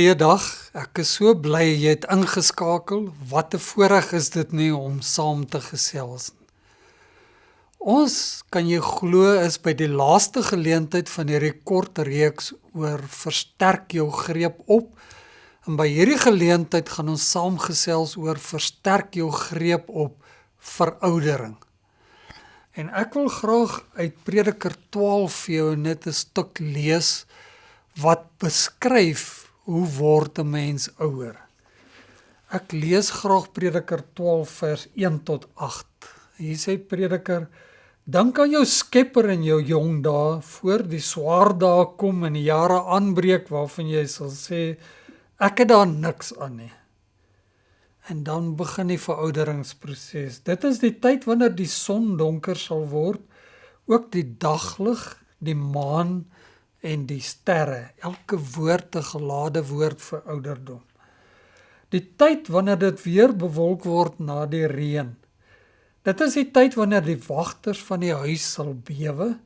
Goeiedag. Ek is so bly jy het ingeskakel. Wat 'n voorreg is dit nie om saam te gesels nie. Ons kan jy glo is by die laaste geleentheid van hierdie kort reeks oor versterk jou greep op. En by hierdie geleentheid gaan ons saam gesels oor versterk jou greep op veroudering. En ek wil graag uit Prediker 12 vir jou net 'n stuk lees wat beskryf hoe word 'n mens ouer? Ek lees graag Prediker 12 vers 1 tot 8. Hier sê Prediker: Dink aan jou Skepper in jou jong dae voor die swaar dae kom en die jare aanbreek waarvan jy sal sê ek het daar niks aan nie. En dan begin die verouderingsproses. Dit is die tyd wanneer die son donker sal word, ook die daglig, die maan en die sterre. Elke woord 'n gelade woord vir ouderdom. Die tyd wanneer dit weer bewolk word na die reën. Dit is die tyd wanneer die wagters van die huis sal bewe,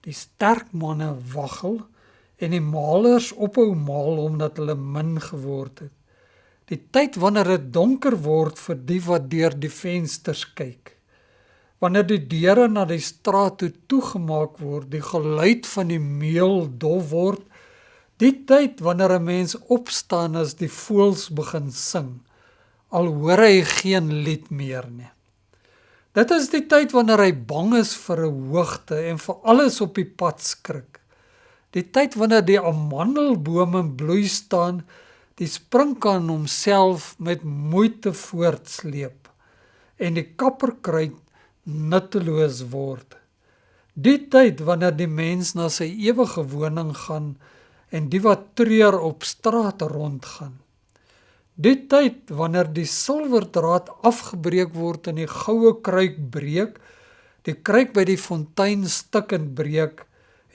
die sterk manne waggel en die malers ophou maal omdat hulle min geword het. Die tyd wanneer dit donker word vir die wat deur die vensters kyk wanneer die deure na die straat toe toegemaak word, die geluid van die meul dof word, die tyd wanneer 'n mens opstaan as die voëls begin sing, al hoor hy geen lied meer nie. Dit is die tyd wanneer hy bang is vir 'n hoogte en vir alles op die pad skrik. Die tyd wanneer die amandelbome bloei staan, die sprinkaan homself met moeite voortsleep en die kapperkruid nutteloos word. Die tyd wanneer die mens na sy ewige woning gaan en die wat treur op straat rondgaan. Die tyd wanneer die silwerdraad afgebreek word en die goue kruik breek, die kruik by die fontein stukkend breek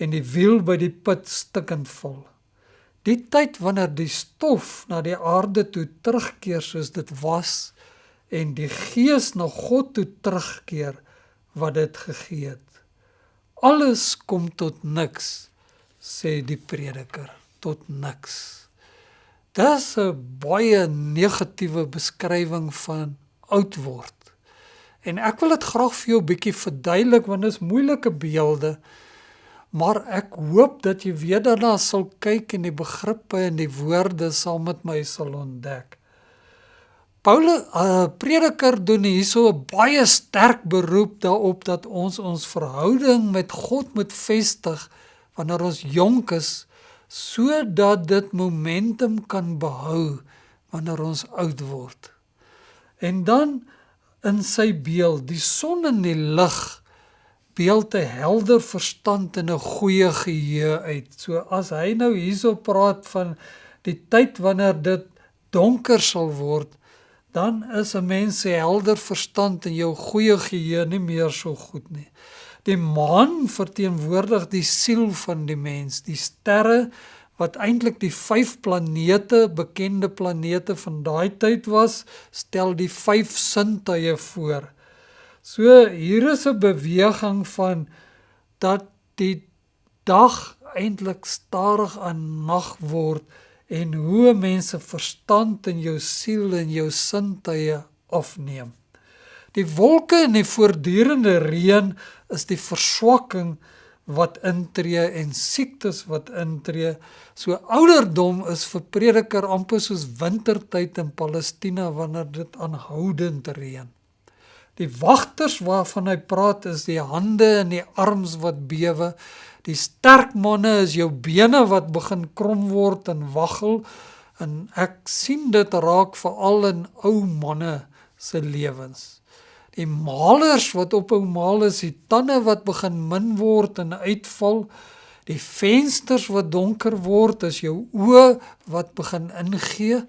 en die wiel by die put stukkend val. Die tyd wanneer die stof na die aarde toe terugkeer soos dit was en die gees na God toe terugkeer wat dit gegee het. Alles kom tot niks, sê die prediker, tot niks. Dis 'n baie negatiewe beskrywing van oud word. En ek wil dit graag vir jou 'n bietjie verduidelik want dit is moeilike beelde. Maar ek hoop dat jy weer daarna sal kyk en die begrippe en die woorde saam met my sal ontdek. Paulus uh, prediker doen hierso 'n baie sterk beroep daarop dat ons ons verhouding met God moet vestig wanneer ons jonk is sodat dit momentum kan behou wanneer ons oud word. En dan in sy beeld, die son en die lig beeld 'n helder verstand en 'n goeie geheue uit. So as hy nou hierso praat van die tyd wanneer dit donker sal word, dan is 'n mens se helder verstand en jou goeie geheue nie meer so goed nie. Die maan verteenwoordig die siel van die mens, die sterre wat eintlik die vyf planete, bekende planete van daai tyd was, stel die vyf sintuie voor. So hier is 'n beweging van dat die dag eintlik stadig aan nag word en hoe mense verstand en jou siel en jou sintuie afneem. Die wolke en die voortdurende reën is die verswakking wat intree en siektes wat intree. So ouderdom is vir prediker amper soos wintertyd in Palestina wanneer dit aanhoudend reën. Die wagters waarvan hy praat is die hande en die arms wat bewe Die sterk manne is jou bene wat begin krom word en waggel en ek sien dit raak veral in ou manne se lewens. Die malers wat op hom maal is, die tande wat begin min word en uitval, die vensters wat donker word, as jou oë wat begin ingee.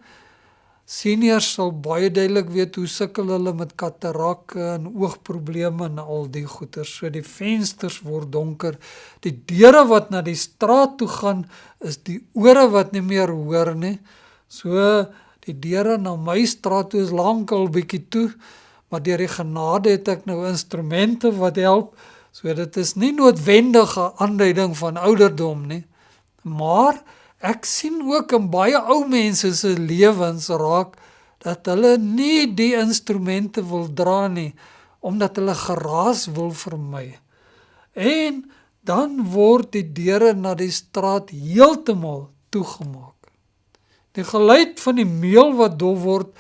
Seniors sal baie duidelik weet hoe sukkel hulle met katarakke en oogprobleme en al die goeters. So die vensters word donker. Die deure wat na die straat toe gaan is die ore wat nie meer hoor nie. So die deure na my straat toe is lankal bietjie toe, maar deur die genade het ek nou instrumente wat help. So dit is nie noodwendige aanduiding van ouderdom nie. Maar ek sien ook in baie ou mense se lewens raak dat hulle nie die instrumente wil dra nie omdat hulle geraas wil vermy. En dan word die deure na die straat heeltemal toegemaak. Die geluid van die meel wat dof word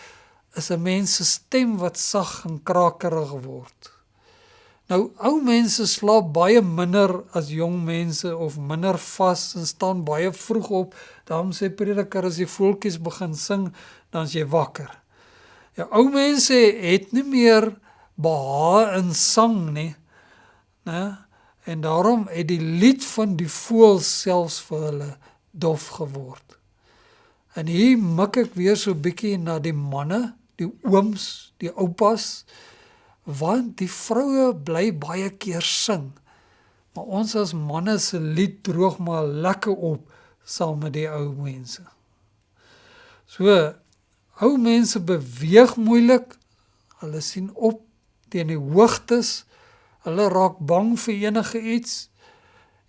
is 'n mens se stem wat sag en krakerig word. Nou ou mense slaap baie minder as jong mense of minder vas en staan baie vroeg op. Daarom sê prediker as die voeltjies begin sing, dan as jy wakker. Ja ou mense het nie meer behaag in sang nie. Né? En daarom het die lied van die voël selfs vir hulle dof geword. En hier mik ek weer so bietjie na die manne, die ooms, die oupas want die vroue bly baie keer sing. Maar ons as manne se lied droog maar lekker op saam met die ou mense. So ou mense beweeg moeilik. Hulle sien op teen die hoogtes. Hulle raak bang vir enige iets.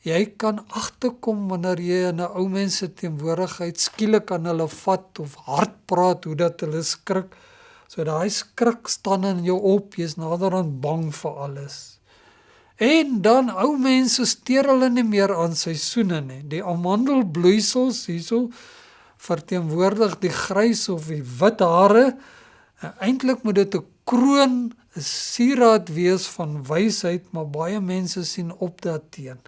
Jy kan agterkom wanneer jy in 'n ou mens se teenwoordigheid skielik aan hulle vat of hard praat hoe dat hulle skrik. So daai skrik staan in jou op, jy's naderhand bang vir alles. En dan ou mense steur hulle nie meer aan seisoene nie. Die amandelbloeisels hierso verteenwoordig die grys of die wit hare. Eintlik moet dit 'n kroon, 'n sieraad wees van wysheid, maar baie mense sien op daarteen.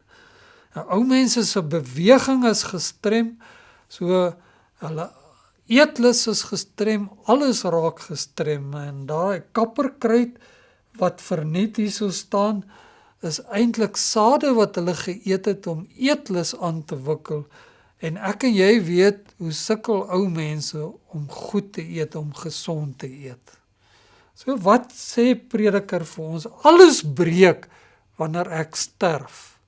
Nou ou mense se beweging is gestrem, so hulle eetlus is gestrem, alles raak gestrem en daai kapperkruid wat verniet hierso staan is eintlik sade wat hulle geëet het om eetlus aan te wikkel en ek en jy weet hoe sukkel ou mense om goed te eet om gesond te eet. So wat sê prediker vir ons? Alles breek wanneer ek sterf.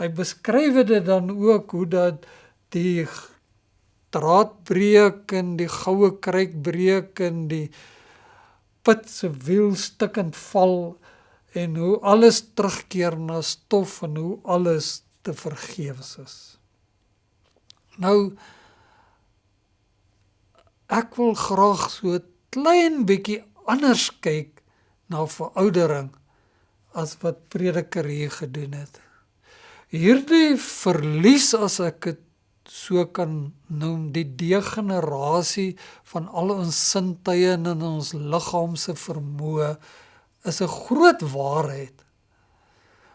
Hy beskryf dit dan ook hoe dat die draad breek en die goue kruik breek en die put se wiel stukkend val en hoe alles terugkeer na stof en hoe alles te vergeefs is. Nou ek wil graag so klein bietjie anders kyk na veroudering as wat prediker hier gedoen het. Hierdie verlies as ek dit so kan noem die degenerasie van al ons sintuie en in ons liggaam se vermoë is 'n groot waarheid.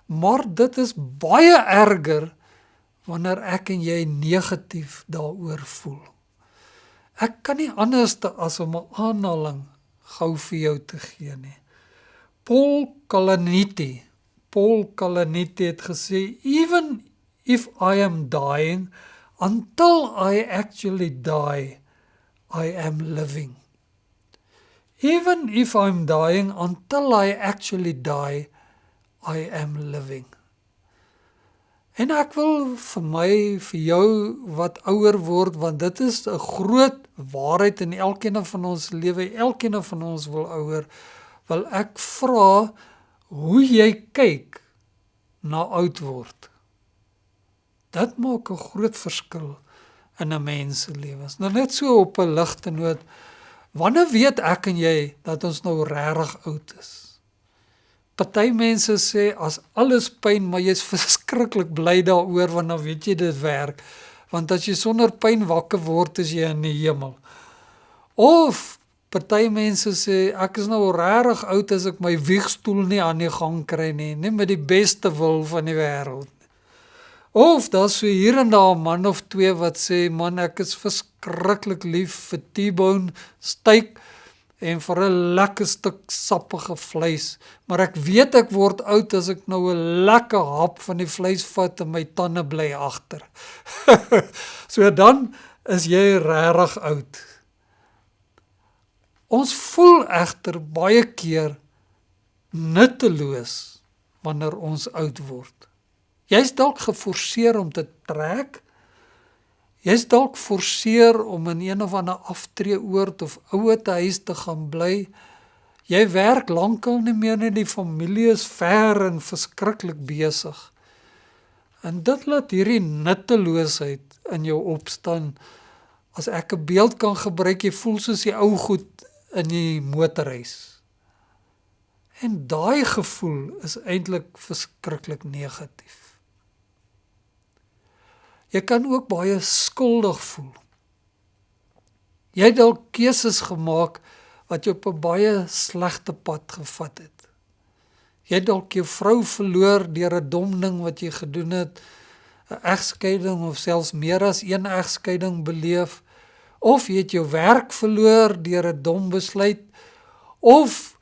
Maar dit is baie erger wanneer ek en jy negatief daaroor voel. Ek kan nie anders as om 'n aanhaling gou vir jou te gee nie. Paul Kalaniti, Paul Kalaniti het gesê even if I am dying until I actually die, I am living. Even if I'm dying, until I actually die, I am living. En ek wil vir my vir jou wat ouer word want dit is 'n groot waarheid in elkeen van ons lewe. Elkeen van ons wil ouer. Wil ek vra hoe jy kyk na oud word. Dit maak 'n groot verskil in 'n mens se lewens. Nou net so op 'n ligte noot. Wanneer weet ek en jy dat ons nou regtig oud is? Party mense sê as alles pyn, maar jy's verskriklik bly daaroor want dan weet jy dit werk. Want as jy sonder pyn wakker word, is jy in die hemel. Of party mense sê ek is nou regtig oud as ek my wiegstoel nie aan die gang kry nie, nie met die beste wil van die wêreld. Of daar's so hier en daar 'n man of twee wat sê man ek is verskriklik lief vir T-bone steak en vir 'n lekker stuk sappige vleis, maar ek weet ek word oud as ek nou 'n lekker hap van die vleis vat en my tande bly agter. so dan is jy regtig oud. Ons voel egter baie keer nutteloos wanneer ons oud word. Jy's dalk geforseer om te trek. Jy's dalk geforseer om in een of ander aftreeoord of ouer te huis te gaan bly. Jy werk lankal nie meer nie, die familie is ver en verskriklik besig. En dit laat hierdie nutteloosheid in jou opstaan. As ek 'n beeld kan gebruik, jy voel soos die ou goed in die motorhuis. En daai gevoel is eintlik verskriklik negatief. Jy kan ook baie skuldig voel. Jy het dalk keuses gemaak wat jou op 'n baie slegte pad gevat het. Jy het dalk jou vrou verloor deur 'n dom ding wat jy gedoen het, 'n egskeiding of selfs meer as een egskeiding beleef, of jy het jou werk verloor deur 'n dom besluit of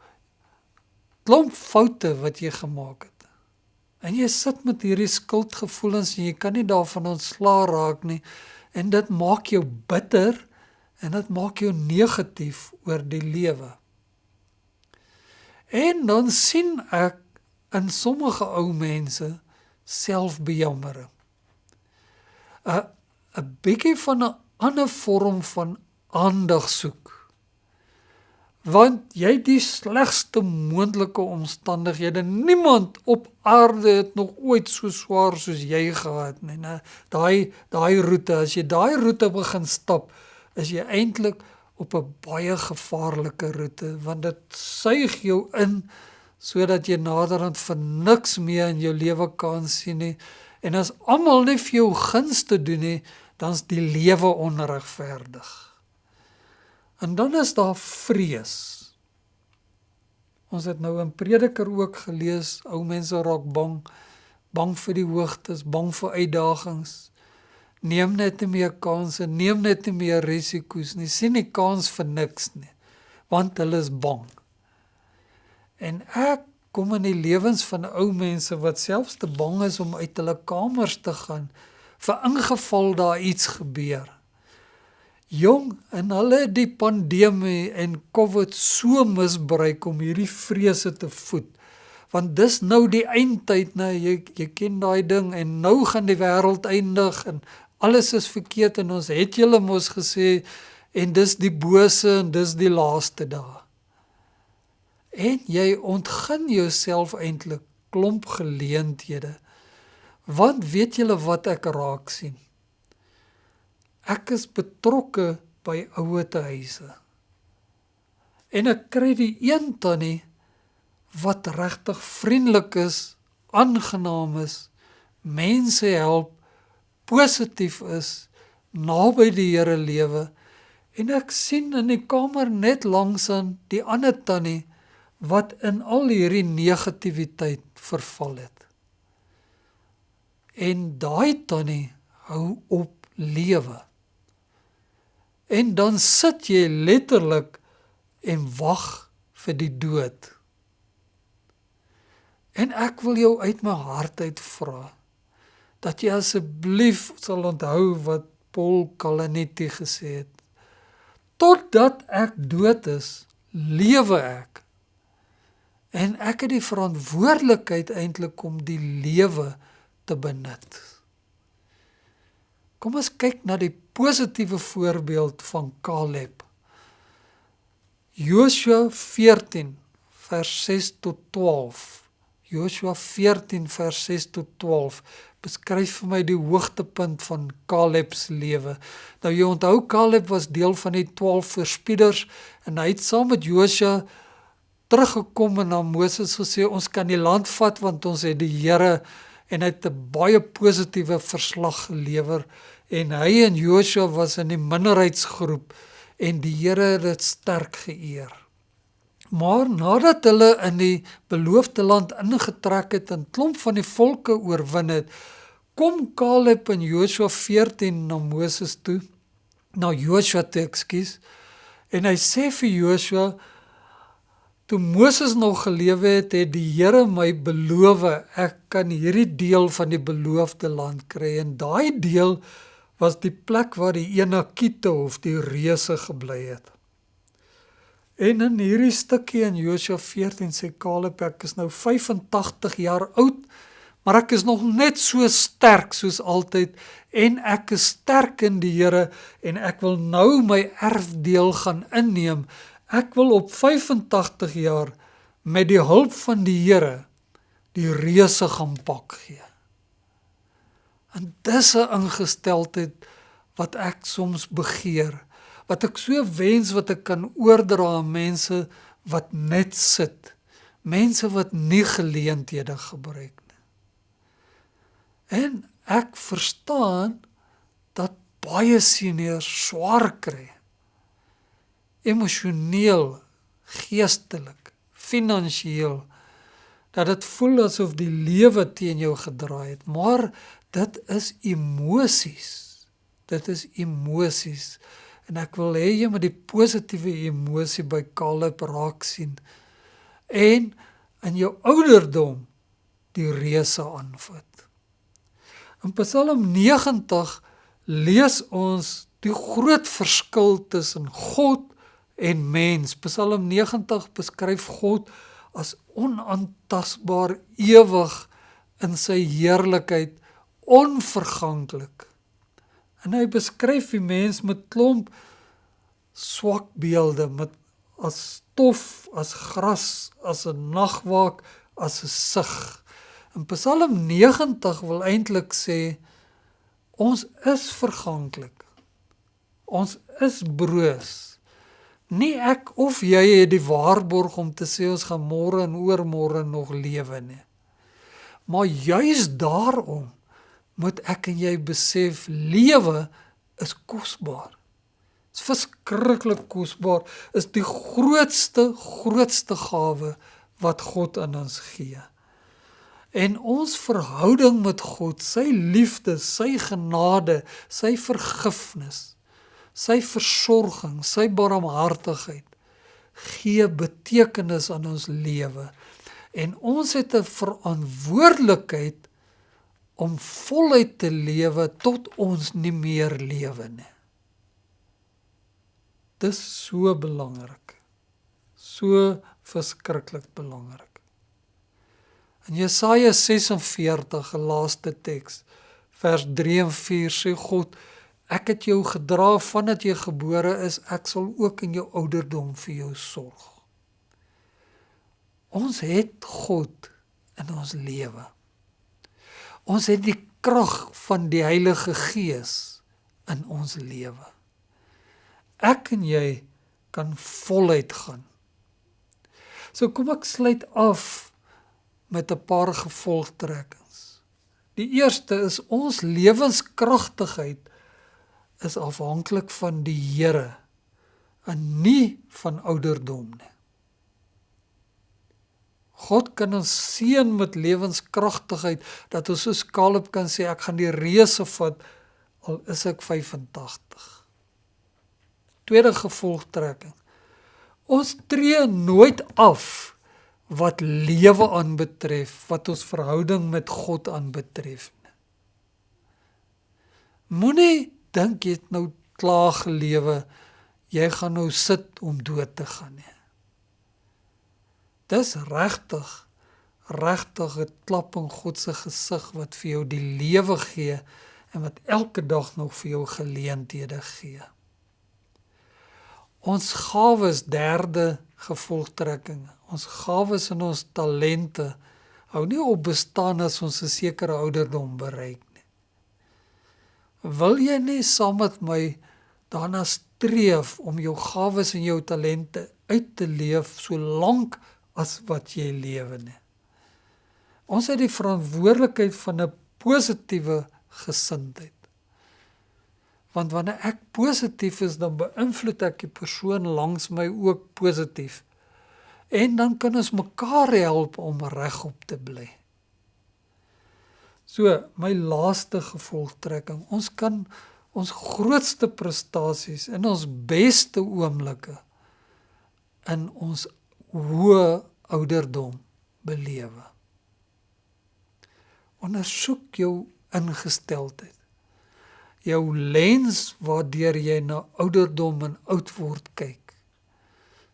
klomp foute wat jy gemaak het. En jy sit met hierdie skuldgevoelens en jy kan nie daarvan ontslaa raak nie en dit maak jou bitter en dit maak jou negatief oor die lewe. En dan sien ek in sommige ou mense selfbejammering. 'n 'n bietjie van 'n ander vorm van aandag soek. Want jy die slegste moontlike omstandighede, niemand op aarde het nog ooit so swaar soos jy gehad nie. Nou daai daai roete, as jy daai roete begin stap, is jy eintlik op 'n baie gevaarlike roete want dit suig jou in sodat jy naderhand vir niks meer in jou lewe kan sien nie. En as almal net vir jou gunste doen nie dan's die lewe onregverdig en dan is daar vrees ons het nou in prediker ook gelees ou mense raak bang bang vir die hoogtes bang vir uitdagings neem net nie meer kansse, neem net nie meer risiko's nie. Sien nie kans vir niks nie. Want hulle is bang. En ek kom in die lewens van ou mense wat selfs te bang is om uit hulle kamers te gaan vir ingeval daar iets gebeur. Jong, en hulle die pandemie en COVID so misbruik om hierdie vrese te voed. Want dis nou die eindtyd, nou jy jy ken daai ding en nou gaan die wêreld eindig en alles is verkeerd en ons het julle mos gesê en dis die bose en dis die laaste dae. En jy ontgin jouself eintlik klomp geleenthede. Want weet julle wat ek raak sien? Ek is betrokke by ouete huise. En ek kry die een tannie wat regtig vriendelik is, aangenaam is, mense help positief is, naby die Here lewe en ek sien in die kamer net langs aan die ander tannie wat in al hierdie negativiteit verval het. En daai tannie hou op lewe. En dan sit jy letterlik en wag vir die dood. En ek wil jou uit my hart uit vra dat jy asseblief sal onthou wat Paul Kalanetti gesê het. Totdat ek dood is, lewe ek. En ek het die verantwoordelikheid eintlik om die lewe te benut. Kom ons kyk na die positiewe voorbeeld van Caleb. Joshua 14 vers 6 tot 12. Joshua 14 vers 6 tot 12 beskryf vir my die hoogtepunt van Caleb se lewe. Nou jy onthou Caleb was deel van die 12 verspieders en hy het saam met Josua teruggekom en na Moses gesê ons kan die land vat want ons het die Here en hy het 'n baie positiewe verslag gelewer en hy en Josua was in die minderheidsgroep en die Here het dit sterk geëer. Maar nadat hulle in die beloofde land ingetrek het en klomp van die volke oorwin het, kom Caleb en Joshua 14 na Moses toe, na Joshua toe, ekskuus. En hy sê vir Joshua toe Moses nog gelewe het, het die Here my beloof ek kan hierdie deel van die beloofde land kry en daai deel was die plek waar die Enakiete of die reuse gebly het. En in hierdie stukkie in Josua 14 sê Caleb ek is nou 85 jaar oud, maar ek is nog net so sterk soos altyd en ek is sterk in die Here en ek wil nou my erfdeel gaan inneem. Ek wil op 85 jaar met die hulp van die Here die reuse gaan pak gee. En dis 'n ingesteldheid wat ek soms begeer, wat ek so wens wat ek kan oordra aan mense wat net sit, mense wat nie geleenthede gebruik nie. En ek verstaan dat baie seniors swaar kry. Emosioneel, geestelik, finansiëel dat dit voel asof die lewe teen jou gedraai het, maar dit is emosies. Dit is emosies. En ek wil hê jy moet die positiewe emosie by Caleb raak sien en in jou ouderdom die reuse aanvat. In Psalm 90 lees ons die groot verskil tussen God en mens. Psalm 90 beskryf God as onaantastbaar, ewig in sy heerlikheid, onverganklik. En hy beskryf die mens met klomp swak beelde met as stof, as gras, as 'n nagwaak, as 'n sig. In Psalm 90 wil eintlik sê ons is verganklik. Ons is broos. Nie ek of jy het die waarborg om te sê ons gaan môre en oormôre nog lewe nie. Maar juis daarom moet ek en jy besef lewe is kosbaar. Dit is verskriklik kosbaar. Is die grootste grootste gawe wat God aan ons gee. En ons verhouding met God, sy liefde, sy genade, sy vergifnis sy versorging, sy barmhartigheid gee betekenis aan ons lewe. En ons het 'n verantwoordelikheid om voluit te lewe tot ons nie meer lewe nie. Dis so belangrik. So verskriklik belangrik. In Jesaja 46, 'n laaste teks, vers 3 en 4 sê God Ek het jou gedra vandat jy gebore is, ek sal ook in jou ouderdom vir jou sorg. Ons het God in ons lewe. Ons het die krag van die Heilige Gees in ons lewe. Ek en jy kan voluit gaan. So kom ek sluit af met 'n paar gevolgtrekkings. Die eerste is ons lewenskragtigheid is afhanklik van die Here en nie van ouderdom nie. God kan ons seën met lewenskragtigheid dat ons soos Caleb kan sê ek gaan die reuse vat al is ek 85. Tweede gevolgtrekking. Ons tree nooit af wat lewe aanbetref, wat ons verhouding met God aanbetref nie. Moenie dink jy het nou klaar gelewe, jy gaan nou sit om dood te gaan nie. Dis regtig regtig 'n klap in God se gesig wat vir jou die lewe gee en wat elke dag nog vir jou geleenthede gee. Ons gawes derde gevolgtrekking. Ons gawes en ons talente hou nie op bestaan as ons 'n sekere ouderdom bereik wil jy nie saam met my daarna streef om jou gawes en jou talente uit te leef so lank as wat jy lewe nie. Ons het die verantwoordelikheid van 'n positiewe gesindheid. Want wanneer ek positief is, dan beïnvloed ek die persoon langs my ook positief. En dan kan ons mekaar help om regop te bly. So, my laaste gevolgtrekking, ons kan ons grootste prestasies in ons beste oomblikke in ons hoë ouderdom belewe. Ondersoek jou ingesteldheid. Jou lens waardeur jy na ouderdom en oud word kyk.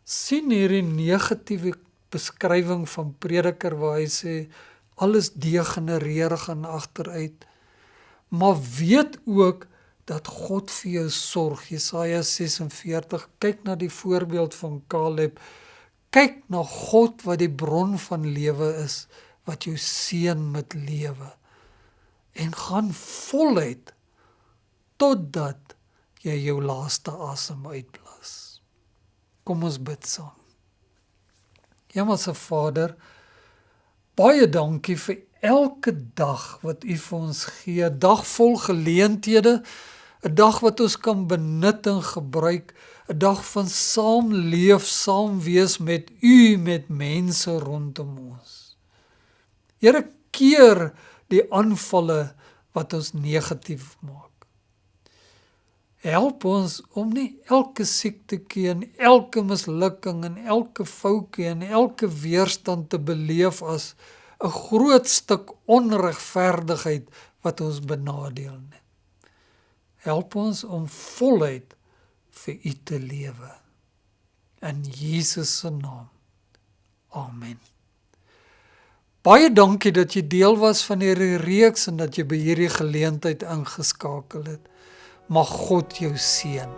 sien hierdie negatiewe beskrywing van prediker waar hy sê alles degenereer gaan agteruit. Maar weet ook dat God vir jou sorg. Jesaja 46 kyk na die voorbeeld van Caleb. Kyk na God wat die bron van lewe is wat jou seën met lewe. en gaan voluit totdat jy jou laaste asem uitblaas. Kom ons bid saam. Hemelse Vader, baie dankie vir elke dag wat U vir ons gee, dag vol geleenthede, 'n dag wat ons kan benut en gebruik, 'n dag van saam leef, saam wees met U met mense rondom ons. Here keer die aanvalle wat ons negatief maak. Help ons om nie elke siektetjie en elke mislukking en elke foutjie en elke weerstand te beleef as 'n groot stuk onregverdigheid wat ons benadeel nie. Help ons om voluit vir U te lewe. In Jesus se naam. Amen. Baie dankie dat jy deel was van hierdie reeks en dat jy by hierdie geleentheid ingeskakel het. Mag God jou seën.